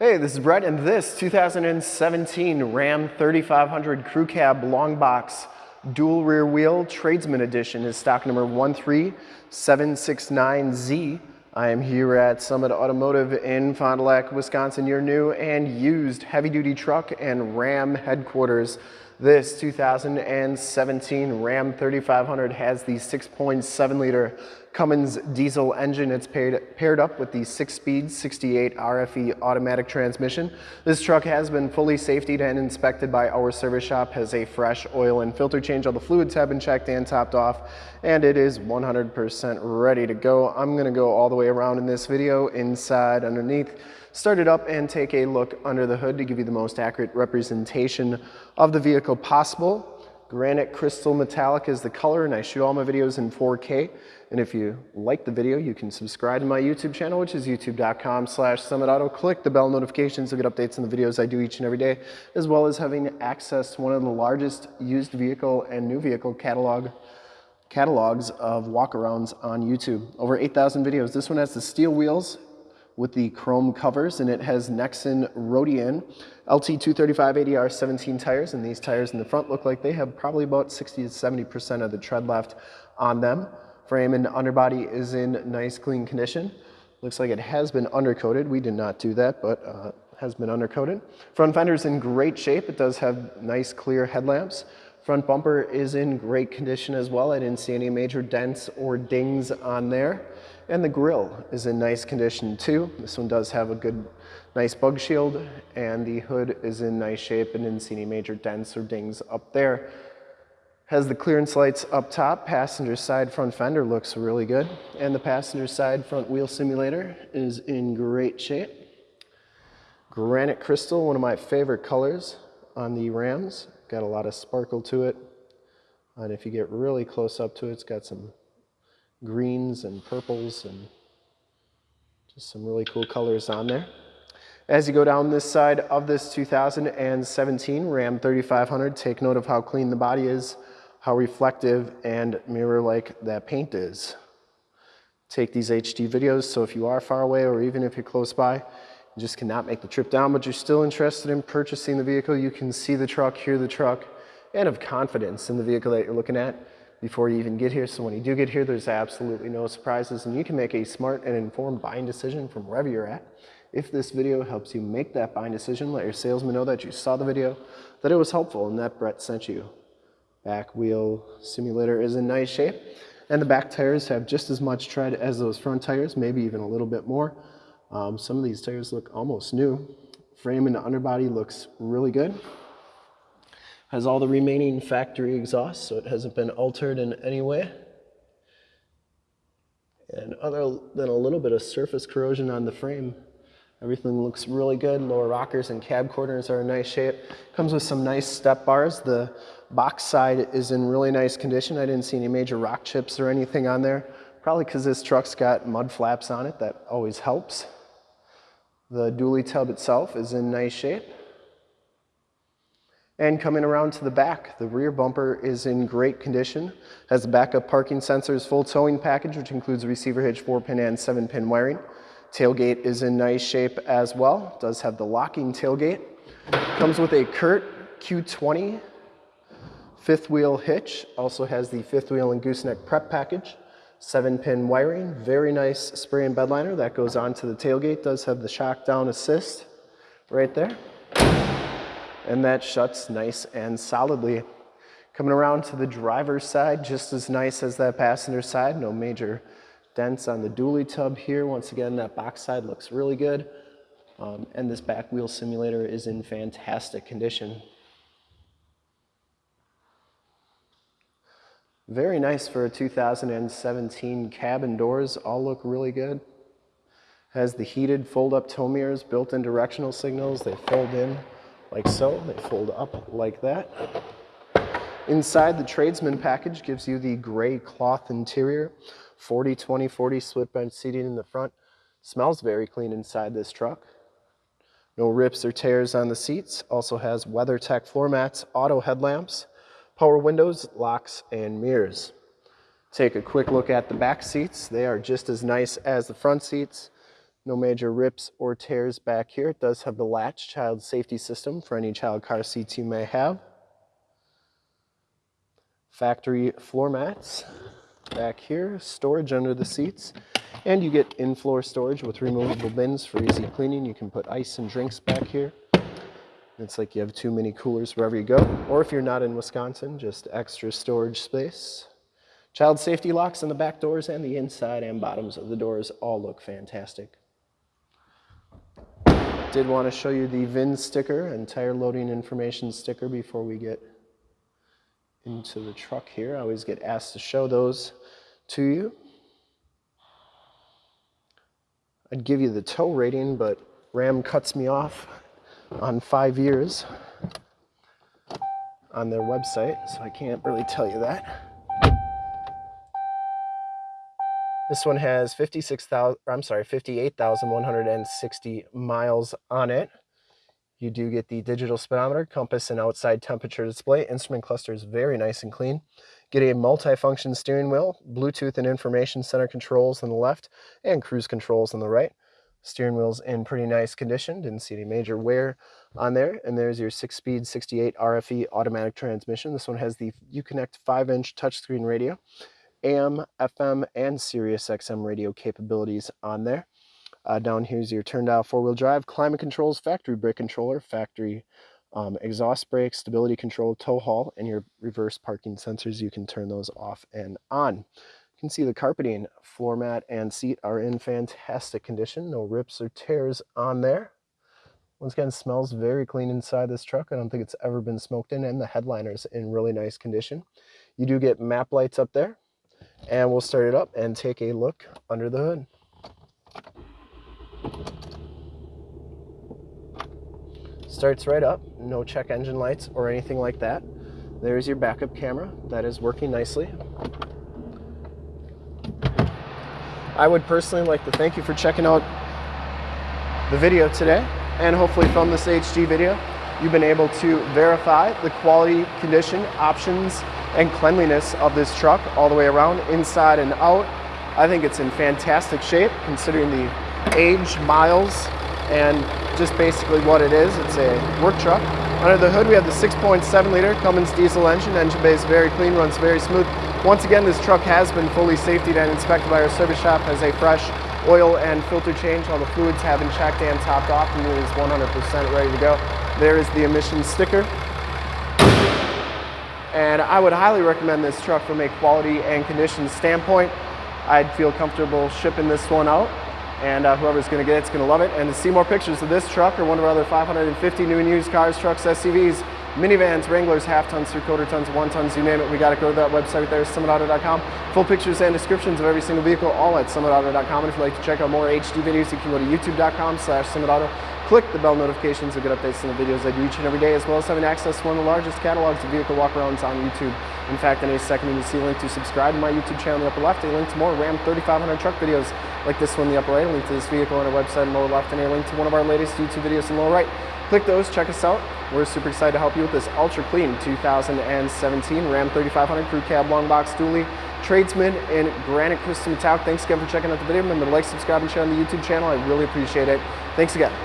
Hey, this is Brett, and this 2017 Ram 3500 Crew Cab Long Box Dual Rear Wheel Tradesman Edition is stock number 13769Z. I am here at Summit Automotive in Fond du Lac, Wisconsin, your new and used heavy-duty truck and Ram headquarters. This 2017 Ram 3500 has the 6.7 liter Cummins diesel engine. It's paired, paired up with the 6-speed 68 RFE automatic transmission. This truck has been fully safetied and inspected by our service shop, has a fresh oil and filter change. All the fluids have been checked and topped off, and it is 100% ready to go. I'm gonna go all the way around in this video, inside, underneath, start it up and take a look under the hood to give you the most accurate representation of the vehicle possible. Granite Crystal Metallic is the color and I shoot all my videos in 4K. And if you like the video, you can subscribe to my YouTube channel, which is youtube.com slash summitauto. Click the bell notifications to get updates on the videos I do each and every day, as well as having access to one of the largest used vehicle and new vehicle catalog catalogs of walkarounds on YouTube. Over 8,000 videos. This one has the steel wheels with the chrome covers and it has Nexen Roadian LT235 80R 17 tires and these tires in the front look like they have probably about 60 to 70% of the tread left on them. Frame and underbody is in nice clean condition. Looks like it has been undercoated. We did not do that, but uh, has been undercoated. Front fender is in great shape. It does have nice clear headlamps. Front bumper is in great condition as well. I didn't see any major dents or dings on there. And the grill is in nice condition too. This one does have a good, nice bug shield and the hood is in nice shape and didn't see any major dents or dings up there. Has the clearance lights up top. Passenger side front fender looks really good. And the passenger side front wheel simulator is in great shape. Granite crystal, one of my favorite colors on the Rams. Got a lot of sparkle to it. And if you get really close up to it, it's got some greens and purples and just some really cool colors on there. As you go down this side of this 2017 Ram 3500, take note of how clean the body is, how reflective and mirror-like that paint is. Take these HD videos, so if you are far away or even if you're close by, you just cannot make the trip down, but you're still interested in purchasing the vehicle, you can see the truck, hear the truck, and have confidence in the vehicle that you're looking at before you even get here. So when you do get here, there's absolutely no surprises and you can make a smart and informed buying decision from wherever you're at. If this video helps you make that buying decision, let your salesman know that you saw the video, that it was helpful and that Brett sent you. Back wheel simulator is in nice shape and the back tires have just as much tread as those front tires, maybe even a little bit more. Um, some of these tires look almost new. Frame and underbody looks really good has all the remaining factory exhaust, so it hasn't been altered in any way. And other than a little bit of surface corrosion on the frame, everything looks really good. Lower rockers and cab corners are in nice shape. Comes with some nice step bars. The box side is in really nice condition. I didn't see any major rock chips or anything on there. Probably because this truck's got mud flaps on it. That always helps. The dually tub itself is in nice shape. And coming around to the back, the rear bumper is in great condition. Has backup parking sensors, full towing package, which includes receiver hitch, 4-pin and 7-pin wiring. Tailgate is in nice shape as well. Does have the locking tailgate. Comes with a CURT Q20 fifth wheel hitch. Also has the fifth wheel and gooseneck prep package. 7-pin wiring. Very nice spray and bed liner that goes onto the tailgate. Does have the shock down assist right there and that shuts nice and solidly. Coming around to the driver's side, just as nice as that passenger side, no major dents on the dually tub here. Once again, that box side looks really good. Um, and this back wheel simulator is in fantastic condition. Very nice for a 2017 cabin doors, all look really good. Has the heated fold-up tow mirrors, built-in directional signals, they fold in like so. They fold up like that. Inside, the tradesman package gives you the gray cloth interior, 40, 20, 40 split bench seating in the front. Smells very clean inside this truck. No rips or tears on the seats. Also has WeatherTech floor mats, auto headlamps, power windows, locks, and mirrors. Take a quick look at the back seats. They are just as nice as the front seats. No major rips or tears back here. It does have the latch child safety system for any child car seats you may have. Factory floor mats back here, storage under the seats, and you get in-floor storage with removable bins for easy cleaning. You can put ice and drinks back here. It's like you have too many coolers wherever you go. Or if you're not in Wisconsin, just extra storage space. Child safety locks on the back doors and the inside and bottoms of the doors all look fantastic. Did want to show you the VIN sticker and tire loading information sticker before we get into the truck here. I always get asked to show those to you. I'd give you the tow rating, but Ram cuts me off on five years on their website, so I can't really tell you that. This one has 56,000, I'm sorry, 58,160 miles on it. You do get the digital speedometer, compass, and outside temperature display. Instrument cluster is very nice and clean. Get a multi-function steering wheel, Bluetooth and information center controls on the left, and cruise controls on the right. Steering wheel's in pretty nice condition. Didn't see any major wear on there. And there's your six-speed 68 RFE automatic transmission. This one has the Uconnect 5-inch touchscreen radio. AM, FM, and Sirius XM radio capabilities on there. Uh, down here's your turn dial four-wheel drive, climate controls, factory brake controller, factory um, exhaust brake, stability control, tow haul, and your reverse parking sensors. You can turn those off and on. You can see the carpeting, floor mat, and seat are in fantastic condition. No rips or tears on there. Once again, smells very clean inside this truck. I don't think it's ever been smoked in, and the headliner's in really nice condition. You do get map lights up there, and we'll start it up and take a look under the hood. Starts right up, no check engine lights or anything like that. There's your backup camera that is working nicely. I would personally like to thank you for checking out the video today and hopefully from this HD video you've been able to verify the quality, condition, options, and cleanliness of this truck all the way around, inside and out. I think it's in fantastic shape considering the age, miles, and just basically what it is. It's a work truck. Under the hood we have the 6.7 liter Cummins diesel engine. Engine bay is very clean, runs very smooth. Once again, this truck has been fully safety and inspected by our service shop, has a fresh oil and filter change. All the fluids have been checked and topped off and it is 100% ready to go. There is the emissions sticker. And I would highly recommend this truck from a quality and condition standpoint. I'd feel comfortable shipping this one out and uh, whoever's going to get it's going to love it. And to see more pictures of this truck or one of our other 550 new and used cars, trucks, SUVs, minivans, Wranglers, half tons, three quarter tons, one tons, you name it, we got to go to that website there, summitauto.com. Full pictures and descriptions of every single vehicle, all at summitauto.com. And if you'd like to check out more HD videos, you can go to youtube.com slash summitauto. Click the bell notifications to get updates on the videos I do each and every day, as well as having access to one of the largest catalogs of vehicle walkarounds on YouTube. In fact, in a second, you see a link to subscribe to my YouTube channel in the upper left, a link to more Ram 3500 truck videos like this one in the upper right, a link to this vehicle on our website in the lower left, and a link to one of our latest YouTube videos in the lower right. Click those, check us out. We're super excited to help you with this ultra clean 2017 Ram 3500 Crew Cab Long Box Dually Tradesman in Granite Crystal Metallic. Thanks again for checking out the video. Remember to like, subscribe, and share on the YouTube channel. I really appreciate it. Thanks again.